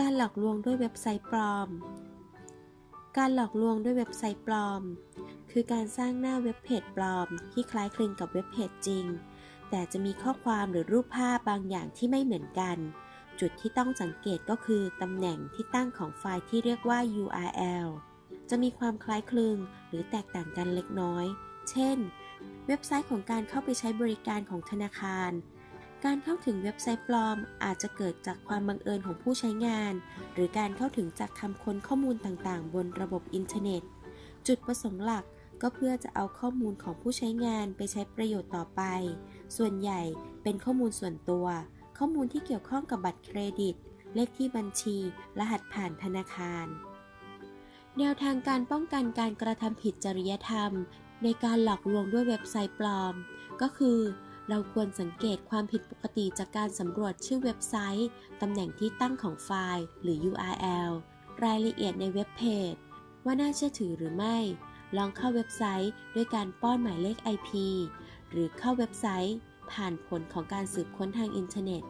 การหลอกลวงด้วยเว็บไซต์ปลอม การหลอกลวงด้วยเว็บไซต์ปลอม คือการสร้างหน้าเว็บเพจปลอม ที่คล้ายคลึงกับเว็บเพจจริง แต่จะมีข้อความหรือรูปภาพบางอย่างที่ไม่เหมือนกัน จุดที่ต้องสังเกตก็คือตำแหน่งที่ตั้งของไฟล์ที่เรียกว่า URL จะมีความคล้ายคลึงหรือแตกต่างกันเล็กน้อย เช่น เว็บไซต์ของการเข้าไปใช้บริการของธนาคาร การเข้าถึงเว็บไซต์ปลอม อาจจะเกิดจากความบังเอิญของผู้ใช้งาน หรือการเข้าถึงจากคำค้นข้อมูลต่างๆ บนระบบอินเทอร์เน็ต จุดประสงค์หลักก็เพื่อจะเอาข้อมูลของผู้ใช้งานไปใช้ประโยชน์ต่อไป ส่วนใหญ่เป็นข้อมูลส่วนตัว ข้อมูลที่เกี่ยวข้องกับบัตรเครดิต เลขที่บัญชี รหัสผ่านธนาคาร แนวทางการป้องกันการกระทำผิดจริยธรรม ในการหลอกลวงด้วยเว็บไซต์ปลอม ก็คือ เราควรสังเกตความผิดปกติจากการสำรวจชื่อเว็บไซต์ ตำแหน่งที่ตั้งของไฟล์ หรือ URL รายละเอียดในเว็บเพจ ว่าน่าเชื่อถือหรือไม่ ลองเข้าเว็บไซต์ด้วยการป้อนหมายเลข IP หรือเข้าเว็บไซต์ ผ่านผลของการสืบค้นทางอินเทอร์เน็ต